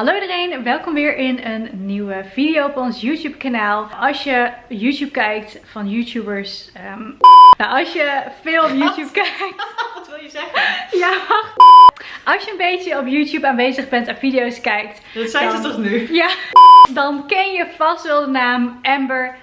Hallo iedereen, welkom weer in een nieuwe video op ons YouTube kanaal. Als je YouTube kijkt van YouTubers, ehm, nou als je veel op YouTube kijkt. Wat wil je zeggen? Ja, als je een beetje op YouTube aanwezig bent en video's kijkt. Dat zijn ze toch nu? Ja, dan ken je vast wel de naam Amber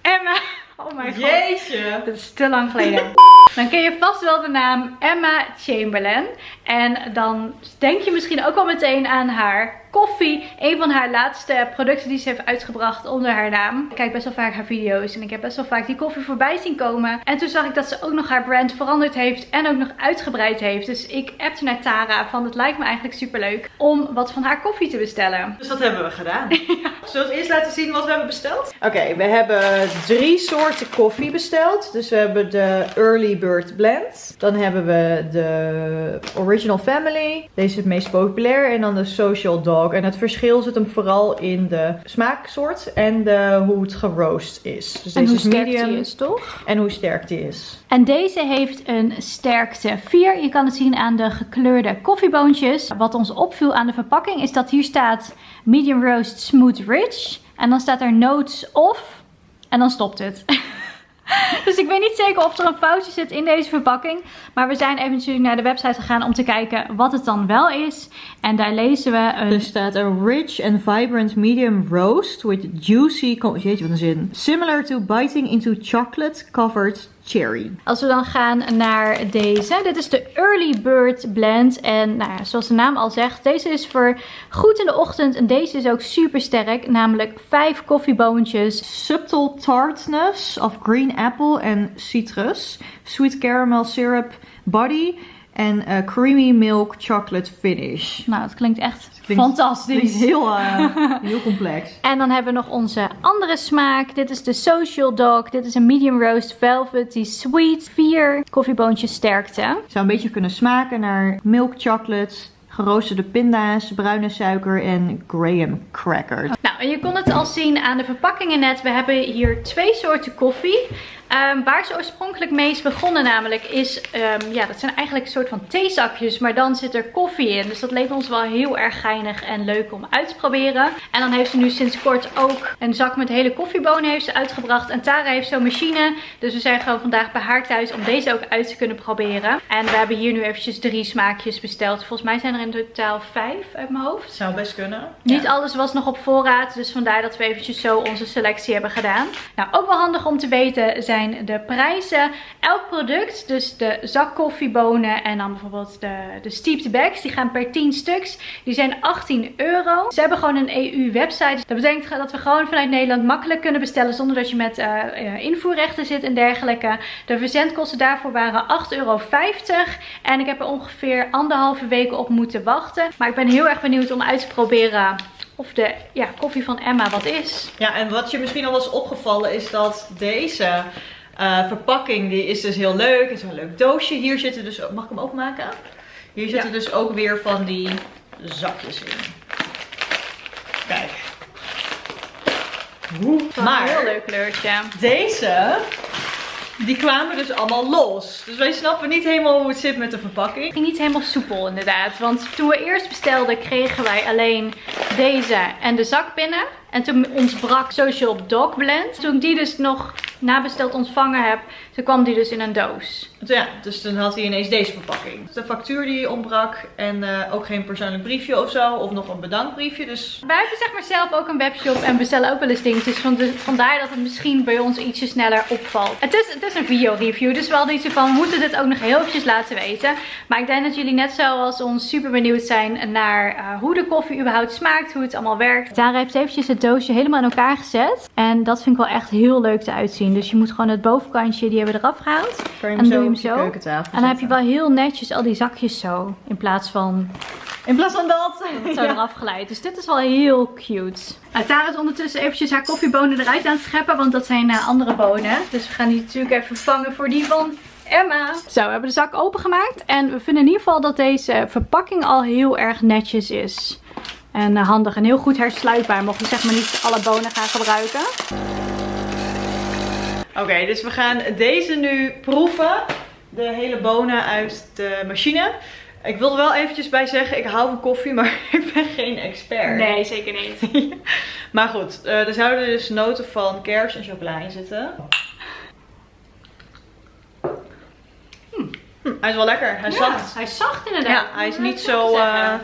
Emma. Oh mijn god. Jeetje. Dat is te lang geleden. Dan ken je vast wel de naam Emma Chamberlain. En dan denk je misschien ook wel meteen aan haar koffie. Een van haar laatste producten die ze heeft uitgebracht onder haar naam. Ik kijk best wel vaak haar video's en ik heb best wel vaak die koffie voorbij zien komen. En toen zag ik dat ze ook nog haar brand veranderd heeft en ook nog uitgebreid heeft. Dus ik appte naar Tara van het lijkt me eigenlijk super leuk om wat van haar koffie te bestellen. Dus dat hebben we gedaan. Zullen we eerst laten zien wat we hebben besteld? Oké, we hebben drie soorten koffie besteld. Dus we hebben de Early Bird Blend. Dan hebben we de Original Family. Deze is het meest populair. En dan de Social Dog. En het verschil zit hem vooral in de smaaksoort en de, hoe het geroost is. Dus En deze hoe is sterk medium. die is, toch? En hoe sterk die is. En deze heeft een sterkte 4. Je kan het zien aan de gekleurde koffieboontjes. Wat ons opviel aan de verpakking is dat hier staat medium roast smooth rich. En dan staat er notes off. En dan stopt het. Dus ik weet niet zeker of er een foutje zit in deze verpakking. Maar we zijn even natuurlijk naar de website gegaan om te kijken wat het dan wel is. En daar lezen we een... Er staat een rich and vibrant medium roast with juicy, jeetje wat een zin. Similar to biting into chocolate covered cherry. Als we dan gaan naar deze. Dit is de Early Bird Blend. En nou ja, zoals de naam al zegt, deze is voor goed in de ochtend. En deze is ook super sterk. Namelijk 5 koffieboontjes. Subtle tartness of green apple en citrus. Sweet caramel syrup body. En eh, creamy milk chocolate finish. Nou, het klinkt echt Klinkt- fantastisch. Klinkt heel, eh, heel complex. En dan hebben we nog onze andere smaak. Dit is de Social Dog. Dit is een medium roast velvety sweet. 4 koffieboontjes sterkte. Zou een beetje kunnen smaken naar milk chocolate, geroosterde pinda's, bruine suiker en graham crackers. Nou, en je kon het al zien aan de verpakkingen net. We hebben hier twee soorten koffie. Ehm, waar ze oorspronkelijk mee is begonnen namelijk is, ehm, ja dat zijn eigenlijk een soort van theezakjes, maar dan zit er koffie in. Dus dat leek ons wel heel erg geinig en leuk om uit te proberen. En dan heeft ze nu sinds kort ook een zak met hele koffiebonen heeft ze uitgebracht. En Tara heeft zo'n machine, dus we zijn gewoon vandaag bij haar thuis om deze ook uit te kunnen proberen. En we hebben hier nu eventjes drie smaakjes besteld. Volgens mij zijn er in totaal vijf uit mijn hoofd. Zou best kunnen. Niet alles was nog op voorraad, dus vandaar dat we eventjes zo onze selectie hebben gedaan. Nou, ook wel handig om te weten zijn de prijzen. Elk product, dus de zak koffiebonen en dan bijvoorbeeld de, de steeped bags, die gaan per 10 stuks. Die zijn 18 euro. Ze hebben gewoon een EU-website. Dat betekent dat we gewoon vanuit Nederland makkelijk kunnen bestellen zonder dat je met eh, eh, invoerrechten zit en dergelijke. De verzendkosten daarvoor waren 8,50 euro. En ik heb er ongeveer anderhalve week op moeten wachten. Maar ik ben heel erg benieuwd om uit te proberen of de ja, koffie van Emma wat is. Ja, en wat je misschien al was opgevallen is dat deze eh, verpakking, die is dus heel leuk. Het is een leuk doosje. Hier zitten dus, mag ik hem openmaken? Hier zitten Ja. dus ook weer van die zakjes in. Kijk. Maar, een heel leuk kleurtje. deze, die kwamen dus allemaal los. Dus wij snappen niet helemaal hoe het zit met de verpakking. Niet helemaal soepel inderdaad. Want toen we eerst bestelden kregen wij alleen deze en de zak binnen. En toen ontbrak Social Dog Blend. Toen ik die dus nog nabesteld ontvangen heb, toen kwam die dus in een doos. Ja, dus dan had hij ineens deze verpakking. De factuur die ontbrak en eh, ook geen persoonlijk briefje of zo. Of nog een bedankbriefje. Dus Wij hebben zeg maar zelf ook een webshop en bestellen ook wel eens dingetjes. Van de- vandaar dat het misschien bij ons ietsje sneller opvalt. Het is, het is een video review, dus we hadden iets van we moeten dit ook nog heel eventjes laten weten. Maar ik denk dat jullie net zoals ons super benieuwd zijn naar eh, hoe de koffie überhaupt smaakt, hoe het allemaal werkt. Tara heeft eventjes het doosje helemaal in elkaar gezet. En dat vind ik wel echt heel leuk te uitzien. Dus je moet gewoon het bovenkantje, die hebben we eraf gehaald. En doe je hem zo? keukentafel En dan heb je wel heel netjes al die zakjes zo. In plaats van In plaats van dat. het zo eraf geleid. Dus dit is wel heel cute. Nou, Tara is ondertussen eventjes haar koffiebonen eruit aan het scheppen. Want dat zijn eh, andere bonen. Dus we gaan die natuurlijk even vervangen voor die van Emma. Zo, we hebben de zak opengemaakt. En we vinden in ieder geval dat deze verpakking al heel erg netjes is. En eh, handig en heel goed hersluitbaar. Mocht je zeg maar niet alle bonen gaan gebruiken. Oké, dus we gaan deze nu proeven. De hele bonen uit de machine. Ik wilde wel eventjes bij zeggen, ik hou van koffie, maar ik ben geen expert. Nee, zeker niet. maar goed, uh, er zouden dus noten van kers en chocola in zitten. Hm. Hm, hij is wel lekker. Hij is ja, zacht. Hij is zacht inderdaad. Ja, hij is niet zo, uh,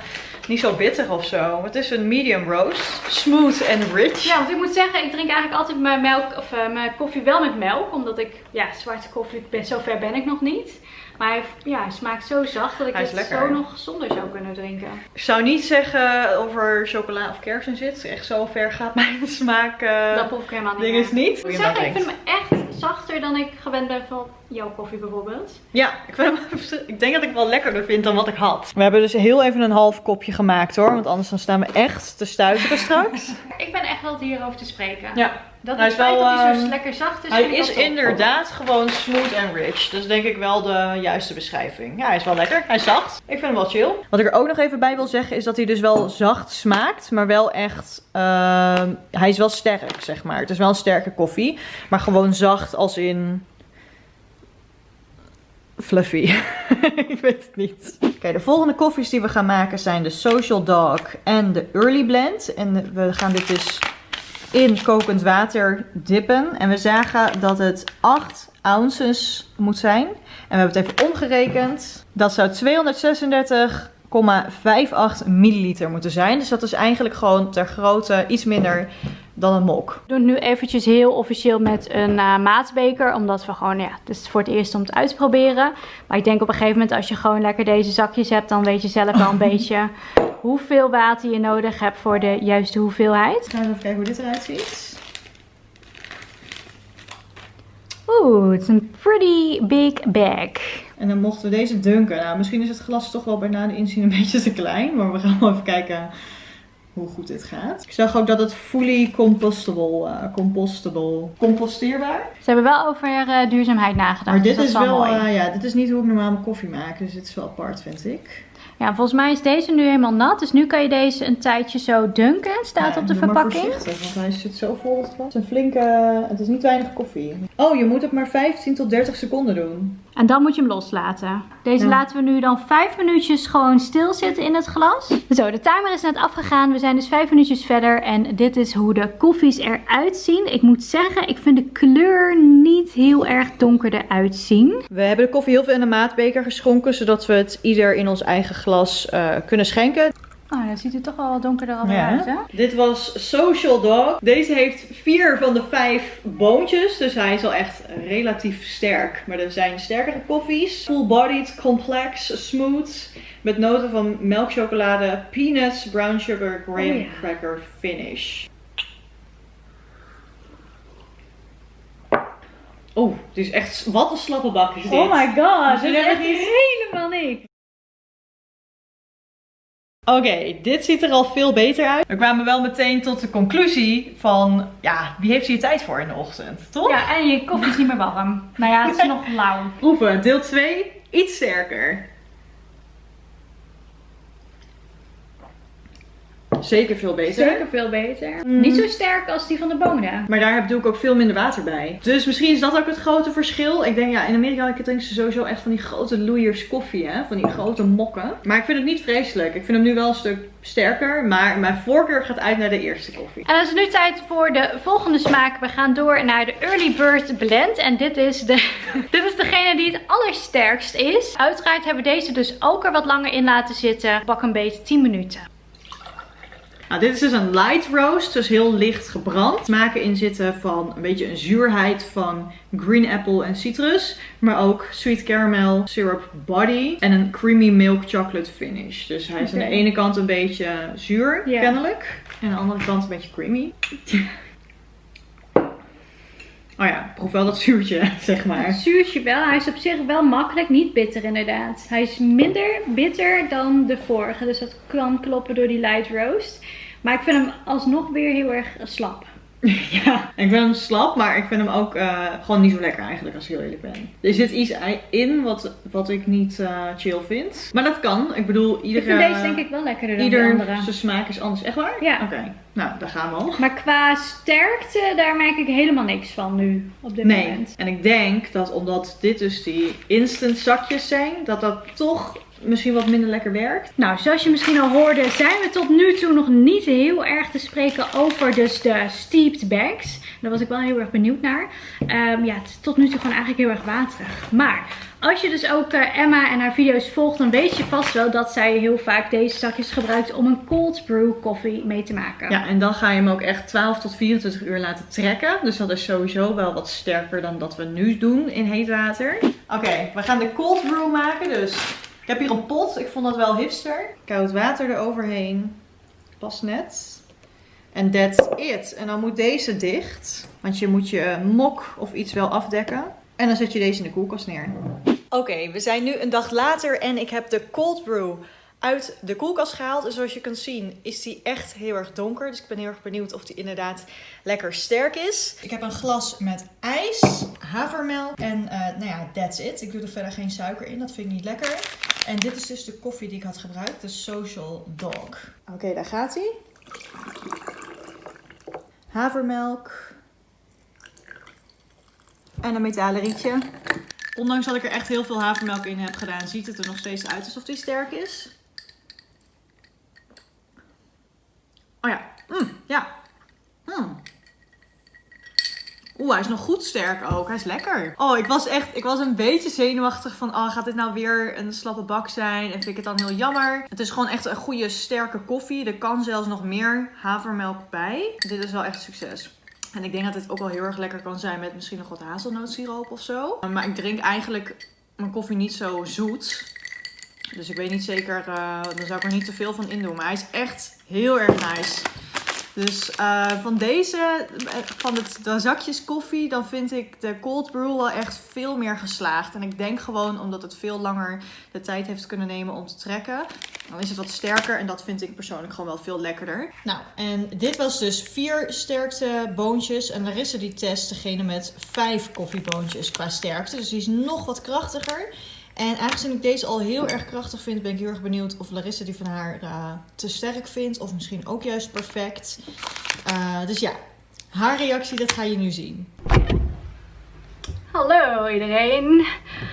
niet zo bitter of zo. Het is een medium roast. Smooth en rich. Ja, want ik moet zeggen, ik drink eigenlijk altijd mijn, melk, of, uh, mijn koffie wel met melk. Omdat ik, ja, zwarte koffie, ben, zover ben ik nog niet. Maar hij, ja, hij smaakt zo zacht dat ik het zo nog zonder zou kunnen drinken. Ik zou niet zeggen of er chocola of kers in zit. Echt zo ver gaat mijn smaak uh, Dat proef ik helemaal niet ding is niet. Ik zeggen, ik vind hem echt zachter dan ik gewend ben van jouw koffie bijvoorbeeld. Ja, ik, vind hem, ik denk dat ik het wel lekkerder vind dan wat ik had. We hebben dus heel even een half kopje gemaakt hoor. Want anders dan staan we echt te stuiteren straks. ik ben echt wel hierover te spreken. Ja. Dat hij is wel, dat hij zo ehm, lekker zacht is. Hij is inderdaad gewoon smooth en rich. Dus denk ik wel de juiste beschrijving. Ja, hij is wel lekker. Hij is zacht. Ik vind hem wel chill. Wat ik er ook nog even bij wil zeggen is dat hij dus wel zacht smaakt. Maar wel echt... Uh, hij is wel sterk, zeg maar. Het is wel een sterke koffie. Maar gewoon zacht als in... Fluffy. ik weet het niet. Oké, de volgende koffies die we gaan maken zijn de Social Dog en de Early Blend. En we gaan dit dus in kokend water dippen. En we zagen dat het 8 ounces moet zijn. En we hebben het even omgerekend. Dat zou 236,58 milliliter moeten zijn. Dus dat is eigenlijk gewoon ter grootte iets minder dan een mok. We doen het nu eventjes heel officieel met een uh, maatbeker. Omdat we gewoon, ja, het is voor het eerst om het uit te proberen. Maar ik denk op een gegeven moment als je gewoon lekker deze zakjes hebt. Dan weet je zelf wel een beetje hoeveel water je nodig hebt voor de juiste hoeveelheid. Gaan we even kijken hoe dit eruit ziet. Oeh, het is een pretty big bag. En dan mochten we deze dunken. Nou, misschien is het glas toch wel bijna de inzien een beetje te klein. Maar we gaan wel even kijken hoe goed dit gaat. Ik zag ook dat het fully compostable, uh, compostable, composteerbaar. Ze hebben wel over uh, duurzaamheid nagedacht. Maar dit dus is wel, uh, ja, dit is niet hoe ik normaal mijn koffie maak. Dus dit is wel apart, vind ik. Ja, volgens mij is deze nu helemaal nat. Dus nu kan je deze een tijdje zo dunken. Staat op de verpakking. Maar want hij zit zo vol. Het is een flinke... Het is niet weinig koffie. Oh, je moet het maar 15 tot 30 seconden doen. En dan moet je hem loslaten. Deze laten we nu dan 5 minuutjes gewoon stilzitten in het glas. Zo, de timer is net afgegaan. We zijn dus 5 minuutjes verder. En dit is hoe de koffies eruit zien. Ik moet zeggen, ik vind de kleur niet heel erg donker eruit zien. We hebben de koffie heel veel in een maatbeker geschonken. Zodat we het ieder in ons eigen glas uh, kunnen schenken. Oh, dan ziet het toch wel wat donkerder al ja. uit, hè? Dit was Social Dog. Deze heeft vier van de vijf boontjes. Dus hij is al echt relatief sterk. Maar er zijn sterkere koffies. Full-bodied, complex, smooth. Met noten van melkchocolade, peanuts, brown sugar, graham oh, ja. cracker finish. Oh, dit is echt... Wat een slappe bak is dit. Oh my god, dit is echt helemaal niks. Oké, dit ziet er al veel beter uit. We kwamen wel meteen tot de conclusie van, ja, wie heeft hier tijd voor in de ochtend, toch? Ja, en je koffie is niet meer warm. Nou ja, het is nog lauw. Proeven, deel 2, iets sterker. Zeker veel beter. Zeker veel beter. Mm. Niet zo sterk als die van de bonen. Maar daar doe ik ook veel minder water bij. Dus misschien is dat ook het grote verschil. Ik denk, ja, in Amerika drinken ze sowieso echt van die grote loeiers koffie, hè. Van die grote mokken. Maar ik vind het niet vreselijk. Ik vind hem nu wel een stuk sterker. Maar mijn voorkeur gaat uit naar de eerste koffie. En dan is het nu tijd voor de volgende smaak. We gaan door naar de Early Bird Blend. En dit is, de, dit is degene die het allersterkst is. Uiteraard hebben we deze dus ook er wat langer in laten zitten. Pak een beetje 10 minuten. Nou, dit is dus een light roast, dus heel licht gebrand. Smaken in zitten van een beetje een zuurheid van green apple en citrus. Maar ook sweet caramel, syrup body en een creamy milk chocolate finish. Dus hij is aan de ene kant een beetje zuur, kennelijk. En aan de andere kant een beetje creamy. Oh ja, proef wel dat zuurtje, zeg maar. Zuurtje wel. Hij is op zich wel makkelijk, niet bitter inderdaad. Hij is minder bitter dan de vorige. Dus dat kan kloppen door die light roast. Maar ik vind hem alsnog weer heel erg slap. ja, ik vind hem slap, maar ik vind hem ook uh, gewoon niet zo lekker eigenlijk als ik heel eerlijk ben. Er zit iets in wat, wat ik niet uh, chill vind. Maar dat kan. Ik bedoel, iedere... Ik vind deze denk ik wel lekkerder dan ieder de andere. zijn smaak is anders. Echt waar? Ja. Oké, nou daar gaan we al. Maar qua sterkte, daar merk ik helemaal niks van nu op dit nee. moment. En ik denk dat omdat dit dus die instant zakjes zijn, dat dat toch misschien wat minder lekker werkt. Nou, zoals je misschien al hoorde, zijn we tot nu toe nog niet heel erg te spreken over dus de steeped bags. Daar was ik wel heel erg benieuwd naar. Ehm, ja, het is tot nu toe gewoon eigenlijk heel erg waterig. Maar als je dus ook uh, Emma en haar video's volgt, dan weet je vast wel dat zij heel vaak deze zakjes gebruikt om een cold brew koffie mee te maken. Ja, en dan ga je hem ook echt 12 tot 24 uur laten trekken. Dus dat is sowieso wel wat sterker dan dat we nu doen in heet water. Oké, we gaan de cold brew maken. Dus heb hier een pot. Ik vond dat wel hipster. Koud water eroverheen. Pas net. En that's it. En dan moet deze dicht. Want je moet je mok of iets wel afdekken. En dan zet je deze in de koelkast neer. Oké, we zijn nu een dag later en ik heb de cold brew uit de koelkast gehaald. En zoals je kunt zien is die echt heel erg donker. Dus ik ben heel erg benieuwd of die inderdaad lekker sterk is. Ik heb een glas met ijs, havermelk en uh, nou ja, that's it. Ik doe er verder geen suiker in, dat vind ik niet lekker. En dit is dus de koffie die ik had gebruikt, de Social Dog. Oké, daar gaat hij. Havermelk. En een metalen rietje. Ondanks dat ik er echt heel veel havermelk in heb gedaan, ziet het er nog steeds uit alsof die sterk is. Oh ja, mm, ja. Mm. Oeh, hij is nog goed sterk ook. Hij is lekker. Oh, ik was echt, ik was een beetje zenuwachtig van, oh, gaat dit nou weer een slappe bak zijn? En vind ik het dan heel jammer. Het is gewoon echt een goede, sterke koffie. Er kan zelfs nog meer havermelk bij. Dit is wel echt succes. En ik denk dat dit ook wel heel erg lekker kan zijn met misschien nog wat hazelnootsiroop of zo. Maar ik drink eigenlijk mijn koffie niet zo zoet. Dus ik weet niet zeker, uh, dan zou ik er niet te veel van in doen. Maar hij is echt heel erg nice. Dus uh, van deze, van het, de zakjes koffie, dan vind ik de cold brew wel echt veel meer geslaagd. En ik denk gewoon omdat het veel langer de tijd heeft kunnen nemen om te trekken. Dan is het wat sterker en dat vind ik persoonlijk gewoon wel veel lekkerder. Nou, en dit was dus vier sterkte boontjes. En Larissa die test degene met vijf koffieboontjes qua sterkte. Dus die is nog wat krachtiger. En aangezien ik deze al heel erg krachtig vind, ben ik heel erg benieuwd of Larissa die van haar uh, te sterk vindt. Of misschien ook juist perfect. Uh, dus ja, haar reactie, dat ga je nu zien. Hallo iedereen.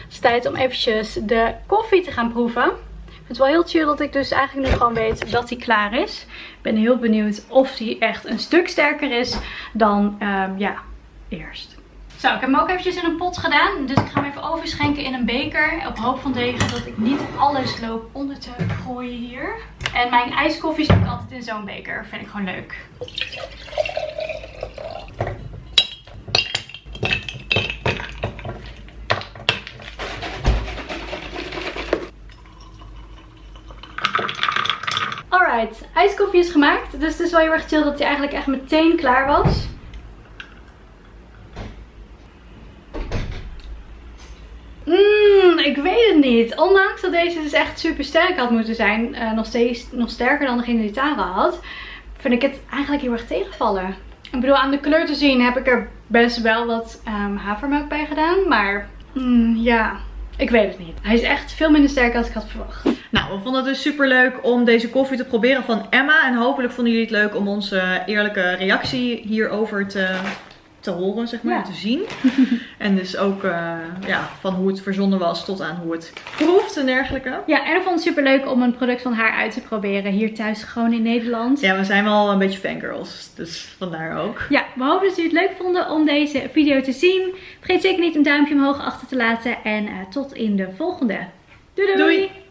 Het is tijd om eventjes de koffie te gaan proeven. Ik vind het wel heel chill dat ik dus eigenlijk nu gewoon weet dat hij klaar is. Ik ben heel benieuwd of hij echt een stuk sterker is dan, um, ja, eerst. Zo, ik heb hem ook eventjes in een pot gedaan. Dus ik ga hem even overschenken in een beker. Op hoop van tegen dat ik niet alles loop onder te gooien hier. En mijn ijskoffie zit altijd in zo'n beker. Vind ik gewoon leuk. Alright, ijskoffie is gemaakt. Dus het is wel heel erg chill dat hij eigenlijk echt meteen klaar was. Ik weet het niet. Ondanks dat deze dus echt super sterk had moeten zijn. Uh, nog steeds nog sterker dan degene die Tara had. Vind ik het eigenlijk heel erg tegenvallen. Ik bedoel, aan de kleur te zien heb ik er best wel wat um, havermelk bij gedaan. Maar mm, ja, ik weet het niet. Hij is echt veel minder sterk dan ik had verwacht. Nou, we vonden het dus super leuk om deze koffie te proberen van Emma. En hopelijk vonden jullie het leuk om onze eerlijke reactie hierover te te horen, zeg maar, te zien. en dus ook uh, ja, van hoe het verzonnen was tot aan hoe het proeft en dergelijke. Ja, en ik vond het super leuk om een product van haar uit te proberen hier thuis gewoon in Nederland. Ja, we zijn wel een beetje fangirls, dus vandaar ook. Ja, we hopen dat jullie het leuk vonden om deze video te zien. Vergeet zeker niet een duimpje omhoog achter te laten en uh, tot in de volgende. doei! doei. doei.